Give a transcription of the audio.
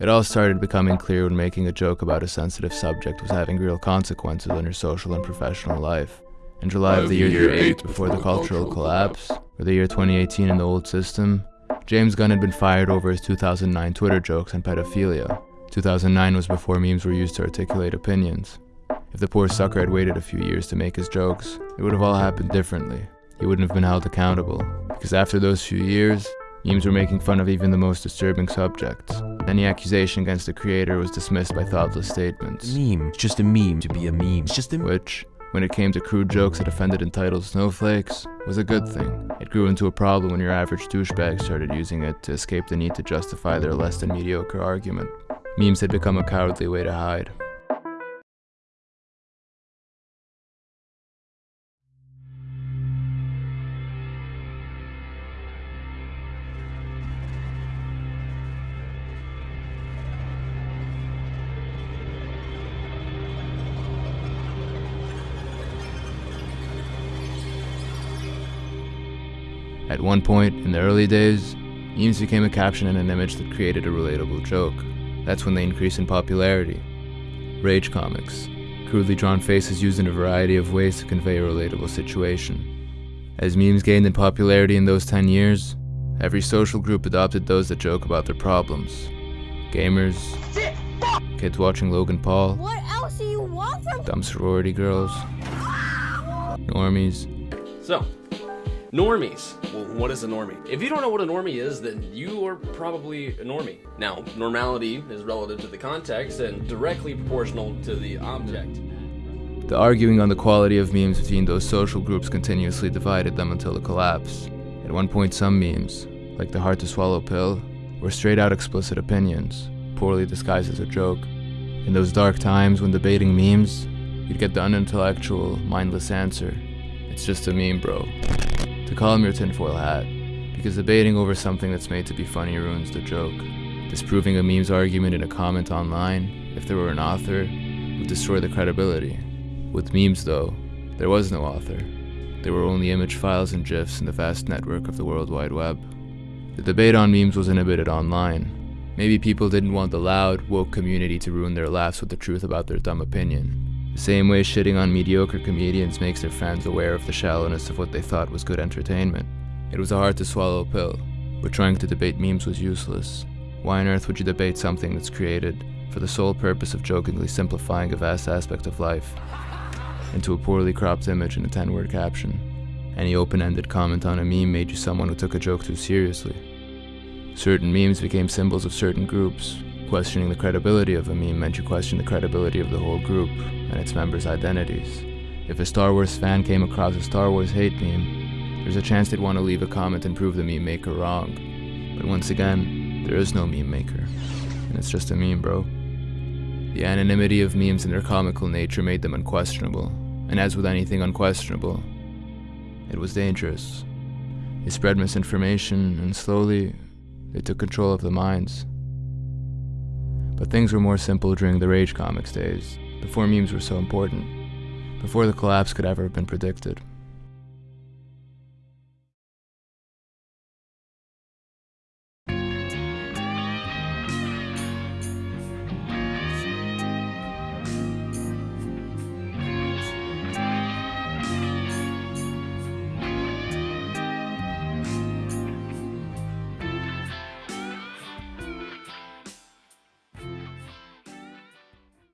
It all started becoming clear when making a joke about a sensitive subject was having real consequences on your social and professional life. In July of the year 8 before the cultural collapse, or the year 2018 in the old system, James Gunn had been fired over his 2009 Twitter jokes on pedophilia. 2009 was before memes were used to articulate opinions. If the poor sucker had waited a few years to make his jokes, it would have all happened differently. He wouldn't have been held accountable. Because after those few years, memes were making fun of even the most disturbing subjects. Any accusation against the creator was dismissed by thoughtless statements. Meme. It's just a meme to be a meme. It's just a Which, when it came to crude jokes that offended entitled snowflakes, was a good thing. It grew into a problem when your average douchebag started using it to escape the need to justify their less than mediocre argument. Memes had become a cowardly way to hide. At one point, in the early days, memes became a caption and an image that created a relatable joke. That's when they increased in popularity. Rage comics, crudely drawn faces used in a variety of ways to convey a relatable situation. As memes gained in popularity in those 10 years, every social group adopted those that joke about their problems. Gamers, kids watching Logan Paul, What else do you want from dumb sorority girls, normies, So, normies. Well, what is a normie? If you don't know what a normie is, then you are probably a normie. Now, normality is relative to the context and directly proportional to the object. The arguing on the quality of memes between those social groups continuously divided them until the collapse. At one point, some memes, like the hard to swallow pill, were straight out explicit opinions, poorly disguised as a joke. In those dark times when debating memes, you'd get the unintellectual, mindless answer it's just a meme, bro. To call him your tinfoil hat, because debating over something that's made to be funny ruins the joke. Disproving a meme's argument in a comment online, if there were an author, would destroy the credibility. With memes, though, there was no author. There were only image files and GIFs in the vast network of the World Wide Web. The debate on memes was inhibited online. Maybe people didn't want the loud, woke community to ruin their laughs with the truth about their dumb opinion. The same way shitting on mediocre comedians makes their fans aware of the shallowness of what they thought was good entertainment. It was a hard to swallow pill, but trying to debate memes was useless. Why on earth would you debate something that's created for the sole purpose of jokingly simplifying a vast aspect of life into a poorly cropped image and a 10 word caption? Any open ended comment on a meme made you someone who took a joke too seriously. Certain memes became symbols of certain groups. Questioning the credibility of a meme meant you questioned the credibility of the whole group and its members' identities. If a Star Wars fan came across a Star Wars hate meme, there's a chance they'd want to leave a comment and prove the meme maker wrong. But once again, there is no meme maker. And it's just a meme, bro. The anonymity of memes and their comical nature made them unquestionable. And as with anything unquestionable, it was dangerous. They spread misinformation, and slowly, they took control of the minds. But things were more simple during the Rage Comics days, before memes were so important, before the collapse could ever have been predicted.